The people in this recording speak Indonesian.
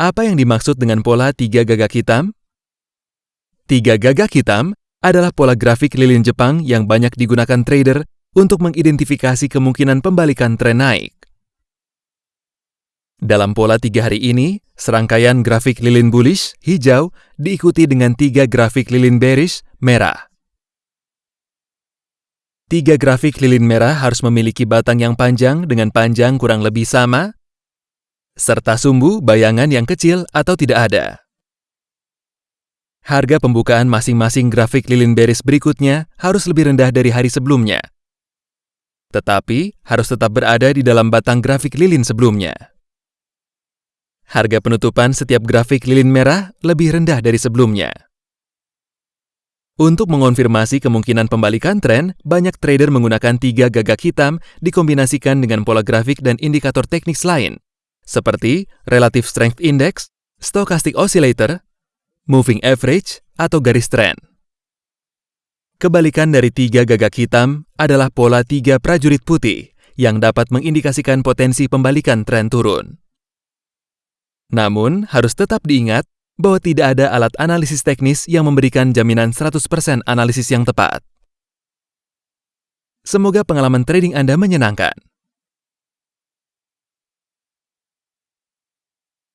Apa yang dimaksud dengan pola tiga gagak hitam? Tiga gagak hitam adalah pola grafik lilin Jepang yang banyak digunakan trader untuk mengidentifikasi kemungkinan pembalikan tren naik. Dalam pola tiga hari ini, serangkaian grafik lilin bullish, hijau, diikuti dengan tiga grafik lilin bearish, merah. Tiga grafik lilin merah harus memiliki batang yang panjang dengan panjang kurang lebih sama, serta sumbu bayangan yang kecil atau tidak ada. Harga pembukaan masing-masing grafik lilin bearish berikutnya harus lebih rendah dari hari sebelumnya, tetapi harus tetap berada di dalam batang grafik lilin sebelumnya harga penutupan setiap grafik lilin merah lebih rendah dari sebelumnya. Untuk mengonfirmasi kemungkinan pembalikan tren, banyak trader menggunakan tiga gagak hitam dikombinasikan dengan pola grafik dan indikator teknis lain, seperti Relative Strength Index, Stochastic Oscillator, Moving Average, atau garis tren. Kebalikan dari tiga gagak hitam adalah pola tiga prajurit putih yang dapat mengindikasikan potensi pembalikan tren turun. Namun, harus tetap diingat bahwa tidak ada alat analisis teknis yang memberikan jaminan 100% analisis yang tepat. Semoga pengalaman trading Anda menyenangkan.